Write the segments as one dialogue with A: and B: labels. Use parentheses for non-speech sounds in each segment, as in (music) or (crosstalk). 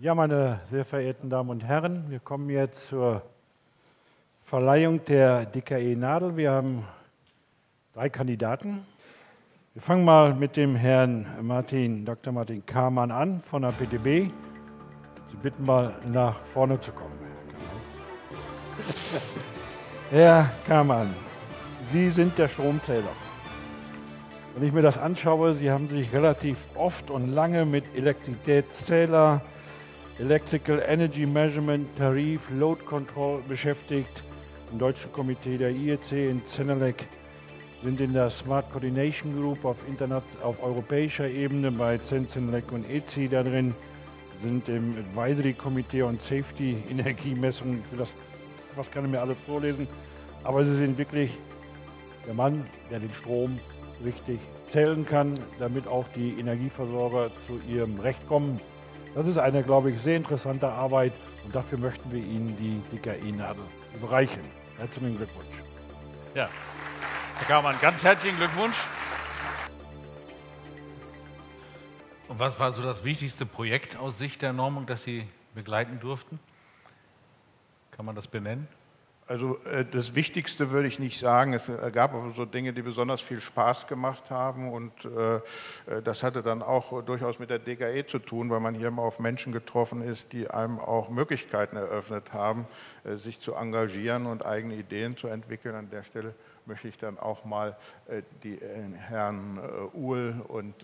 A: Ja, meine sehr verehrten Damen und Herren, wir kommen jetzt zur Verleihung der DKE Nadel. Wir haben drei Kandidaten. Wir fangen mal mit dem Herrn Martin, Dr. Martin Kamann an von der PTB. Sie bitten mal nach vorne zu kommen. Herr Kamann, Sie sind der Stromzähler. Wenn ich mir das anschaue, Sie haben sich relativ oft und lange mit Elektrizitätszähler, Electrical Energy Measurement, Tarif, Load Control beschäftigt. Im deutschen Komitee der IEC in Zenelec sind in der Smart Coordination Group auf, Internet, auf europäischer Ebene bei Zenelec und EC da drin, sind im Advisory Komitee und Safety (laughs) Energiemessungen. Ich will das fast gar nicht mehr alles vorlesen, aber sie sind wirklich der Mann, der den Strom richtig zählen kann, damit auch die Energieversorger zu ihrem Recht kommen. Das ist eine, glaube ich, sehr interessante Arbeit und dafür möchten wir Ihnen die DKI-Nadel überreichen. Herzlichen Glückwunsch.
B: Ja, Herr Kaumann, ganz herzlichen Glückwunsch. Und was war so das wichtigste Projekt aus Sicht der Normung, das Sie begleiten durften? Kann man das benennen?
C: Also äh, das Wichtigste würde ich nicht sagen. Es äh, gab aber so Dinge, die besonders viel Spaß gemacht haben und äh, das hatte dann auch durchaus mit der DKE zu tun, weil man hier mal auf Menschen getroffen ist, die einem auch Möglichkeiten eröffnet haben, sich zu engagieren und eigene Ideen zu entwickeln. An der Stelle möchte ich dann auch mal äh, die äh, Herrn äh, Uhl und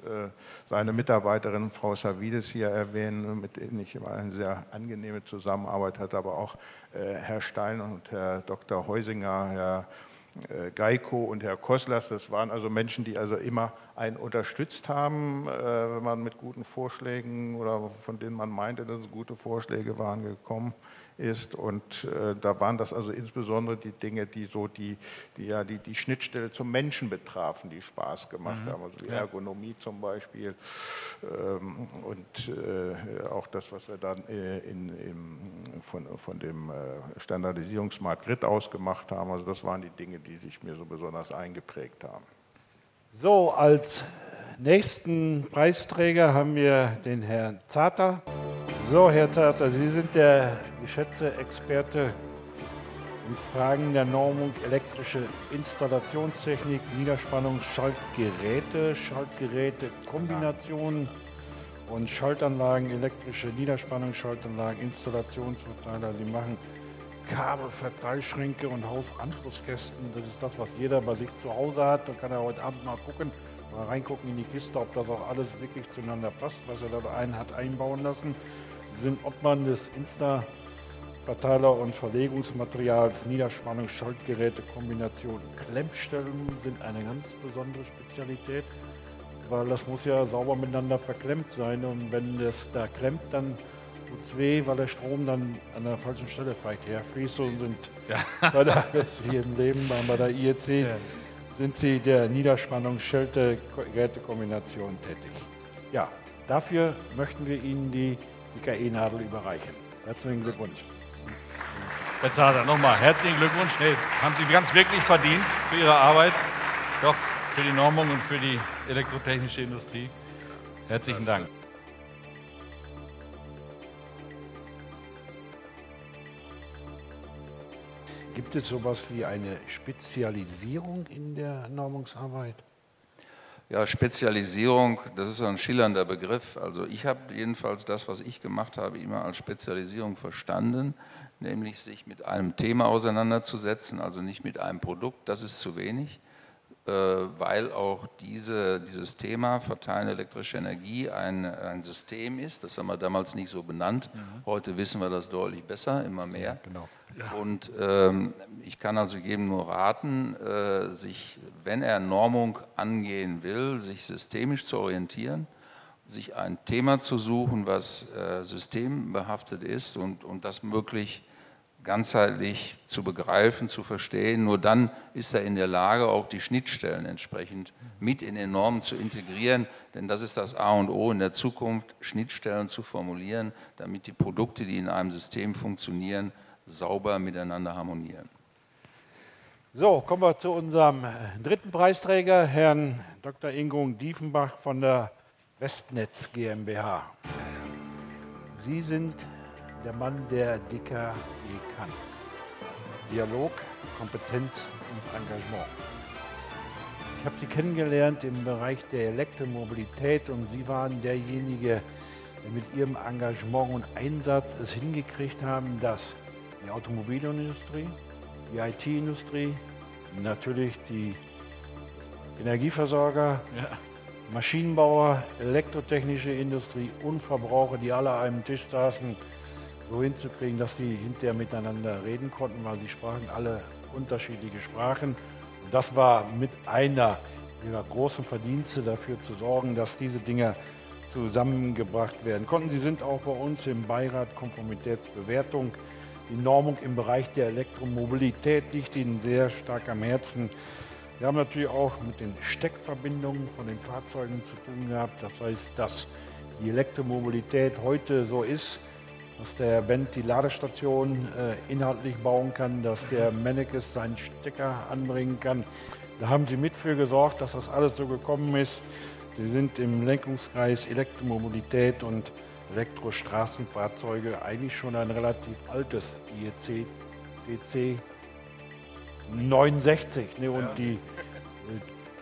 C: seine Mitarbeiterin Frau Savides hier erwähnen, mit denen ich immer eine sehr angenehme Zusammenarbeit hatte, aber auch Herr Stein und Herr Dr. Heusinger, Herr Geiko und Herr Koslas, das waren also Menschen, die also immer einen unterstützt haben, wenn man mit guten Vorschlägen oder von denen man meinte, dass es gute Vorschläge waren, gekommen ist. Und äh, da waren das also insbesondere die Dinge, die so die, die, ja, die, die Schnittstelle zum Menschen betrafen, die Spaß gemacht mhm. haben. Also die Ergonomie zum Beispiel ähm, und äh, auch das, was wir dann äh, in, im, von, von dem äh, Standardisierung Smart Grid ausgemacht haben. Also das waren die Dinge, die sich mir so besonders eingeprägt haben.
A: So, als nächsten Preisträger haben wir den Herrn Zater. So, Herr Zarter, Sie sind der geschätzte Experte in Fragen der Normung elektrische Installationstechnik, Niederspannung, Schaltgeräte, Schaltgeräte, Kombinationen und Schaltanlagen, elektrische Niederspannung, Schaltanlagen, Installationsverteiler. Sie machen Kabelverteilschränke und Hausanschlusskästen. Das ist das, was jeder bei sich zu Hause hat. Da kann er heute Abend mal gucken, mal reingucken in die Kiste, ob das auch alles wirklich zueinander passt, was er da einen hat einbauen lassen. Sind Obmann des Insta-Verteiler- und Verlegungsmaterials, Niederspannung, Schaltgeräte, Kombination, Klemmstellen sind eine ganz besondere Spezialität, weil das muss ja sauber miteinander verklemmt sein und wenn das da klemmt, dann tut es weh, weil der Strom dann an der falschen Stelle vielleicht herfließt und sind ja. bei der, wie im Leben bei der IEC ja. sind sie der Niederspannung Schelte Gerätekombination tätig. Ja, dafür möchten wir Ihnen die IKE-Nadel überreichen. Herzlichen Glückwunsch.
B: Herr Zader, nochmal herzlichen Glückwunsch. Nee, haben Sie ganz wirklich verdient für Ihre Arbeit, doch für die Normung und für die elektrotechnische Industrie. Herzlichen Dank.
A: Gibt es sowas wie eine Spezialisierung in der Normungsarbeit?
D: Ja, Spezialisierung, das ist ein schillernder Begriff. Also ich habe jedenfalls das, was ich gemacht habe, immer als Spezialisierung verstanden, nämlich sich mit einem Thema auseinanderzusetzen, also nicht mit einem Produkt, das ist zu wenig, äh, weil auch diese, dieses Thema Verteilen elektrischer Energie ein, ein System ist. Das haben wir damals nicht so benannt. Mhm. Heute wissen wir das deutlich besser, immer mehr. Ja, genau. Und ähm, ich kann also jedem nur raten, äh, sich, wenn er Normung angehen will, sich systemisch zu orientieren, sich ein Thema zu suchen, was äh, systembehaftet ist und, und das möglich ganzheitlich zu begreifen, zu verstehen. Nur dann ist er in der Lage, auch die Schnittstellen entsprechend mit in den Normen zu integrieren, denn das ist das A und O in der Zukunft, Schnittstellen zu formulieren, damit die Produkte, die in einem System funktionieren, sauber miteinander harmonieren.
A: So, kommen wir zu unserem dritten Preisträger, Herrn Dr. Ingung Diefenbach von der Westnetz GmbH. Sie sind der Mann, der DKE kann. Dialog, Kompetenz und Engagement. Ich habe Sie kennengelernt im Bereich der Elektromobilität und Sie waren derjenige, der mit Ihrem Engagement und Einsatz es hingekriegt haben, dass die Automobilindustrie, die IT-Industrie, natürlich die Energieversorger, ja. Maschinenbauer, elektrotechnische Industrie und Verbraucher, die alle an einem Tisch saßen, so hinzukriegen, dass die hinterher miteinander reden konnten, weil sie sprachen alle unterschiedliche Sprachen. Und das war mit einer ihrer großen Verdienste dafür zu sorgen, dass diese Dinge zusammengebracht werden konnten. Sie sind auch bei uns im Beirat Konformitätsbewertung. Die Normung im Bereich der Elektromobilität liegt Ihnen sehr stark am Herzen. Wir haben natürlich auch mit den Steckverbindungen von den Fahrzeugen zu tun gehabt. Das heißt, dass die Elektromobilität heute so ist, dass der Bent die Ladestation äh, inhaltlich bauen kann, dass der Mennekes seinen Stecker anbringen kann. Da haben Sie mit für gesorgt, dass das alles so gekommen ist. Sie sind im Lenkungskreis Elektromobilität und Elektrostraßenfahrzeuge eigentlich schon ein relativ altes IEC DC 69. Ne, und ja. die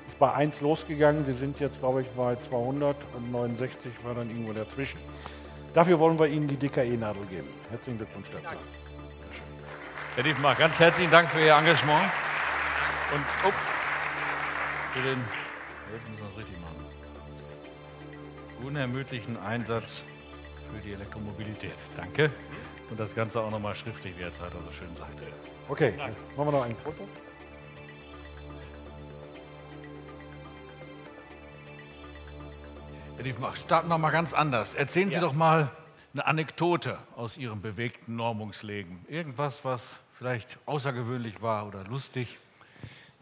A: ist bei 1 losgegangen. Sie sind jetzt, glaube ich, bei 200 und 69 war dann irgendwo dazwischen. Dafür wollen wir Ihnen die DKE-Nadel geben. Herzlichen Glückwunsch dazu.
B: Herr Diefmar, ganz herzlichen Dank für Ihr Engagement und oh, für den, müssen wir es richtig machen, unermüdlichen Einsatz für die Elektromobilität. Danke. Und das Ganze auch nochmal schriftlich, wie Herr Zeiter so schön sagte.
A: Okay, Nein. machen wir noch ein Foto.
B: Ich starten wir mal ganz anders. Erzählen Sie ja. doch mal eine Anekdote aus Ihrem bewegten Normungsleben. Irgendwas, was vielleicht außergewöhnlich war oder lustig.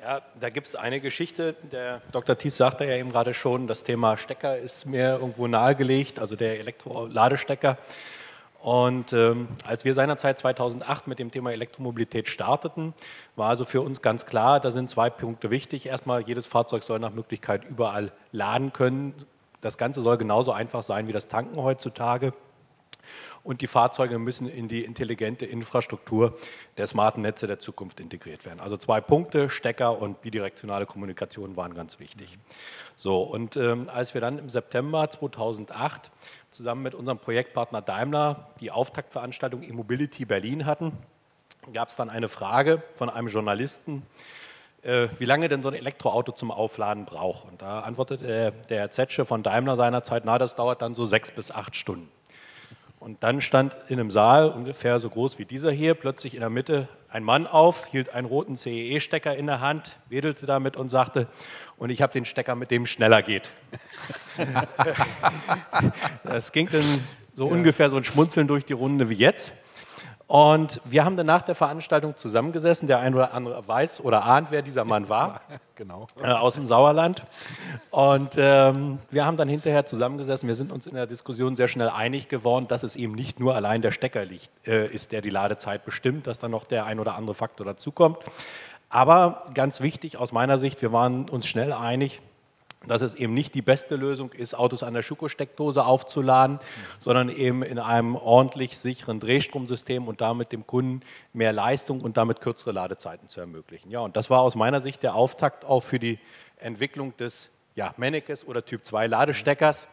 E: Ja, da gibt es eine Geschichte. Der Dr. Thies sagte ja eben gerade schon, das Thema Stecker ist mir irgendwo nahegelegt, also der Elektroladestecker. Und ähm, als wir seinerzeit 2008 mit dem Thema Elektromobilität starteten, war also für uns ganz klar, da sind zwei Punkte wichtig. Erstmal, jedes Fahrzeug soll nach Möglichkeit überall laden können. Das Ganze soll genauso einfach sein wie das Tanken heutzutage. Und die Fahrzeuge müssen in die intelligente Infrastruktur der smarten Netze der Zukunft integriert werden. Also zwei Punkte, Stecker und bidirektionale Kommunikation waren ganz wichtig. So, und ähm, als wir dann im September 2008 zusammen mit unserem Projektpartner Daimler die Auftaktveranstaltung E-Mobility Berlin hatten, gab es dann eine Frage von einem Journalisten, äh, wie lange denn so ein Elektroauto zum Aufladen braucht. Und da antwortete der, der Zetsche von Daimler seinerzeit, na, das dauert dann so sechs bis acht Stunden. Und dann stand in einem Saal, ungefähr so groß wie dieser hier, plötzlich in der Mitte ein Mann auf, hielt einen roten CEE-Stecker in der Hand, wedelte damit und sagte, und ich habe den Stecker, mit dem schneller geht. (laughs) das ging dann so ja. ungefähr so ein Schmunzeln durch die Runde wie jetzt. Und wir haben dann nach der Veranstaltung zusammengesessen. Der eine oder andere weiß oder ahnt, wer dieser Mann war. (laughs) genau. Äh, aus dem Sauerland. Und ähm, wir haben dann hinterher zusammengesessen. Wir sind uns in der Diskussion sehr schnell einig geworden, dass es eben nicht nur allein der Stecker liegt, äh, ist, der die Ladezeit bestimmt, dass dann noch der ein oder andere Faktor dazukommt. Aber ganz wichtig aus meiner Sicht, wir waren uns schnell einig, dass es eben nicht die beste Lösung ist, Autos an der Schuko-Steckdose aufzuladen, mhm. sondern eben in einem ordentlich sicheren Drehstromsystem und damit dem Kunden mehr Leistung und damit kürzere Ladezeiten zu ermöglichen. Ja, und das war aus meiner Sicht der Auftakt auch für die Entwicklung des ja, Mennekes oder Typ 2 Ladesteckers.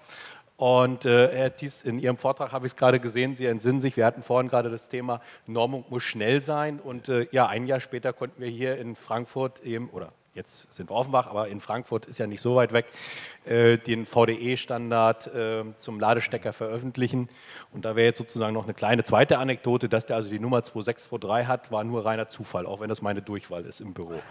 E: Und äh, Herr Thies, in Ihrem Vortrag habe ich es gerade gesehen, Sie entsinnen sich, wir hatten vorhin gerade das Thema, Normung muss schnell sein. Und äh, ja, ein Jahr später konnten wir hier in Frankfurt eben, oder jetzt sind wir Offenbach, aber in Frankfurt ist ja nicht so weit weg, äh, den VDE-Standard äh, zum Ladestecker veröffentlichen. Und da wäre jetzt sozusagen noch eine kleine zweite Anekdote, dass der also die Nummer 2623 hat, war nur reiner Zufall, auch wenn das meine Durchwahl ist im Büro. (laughs)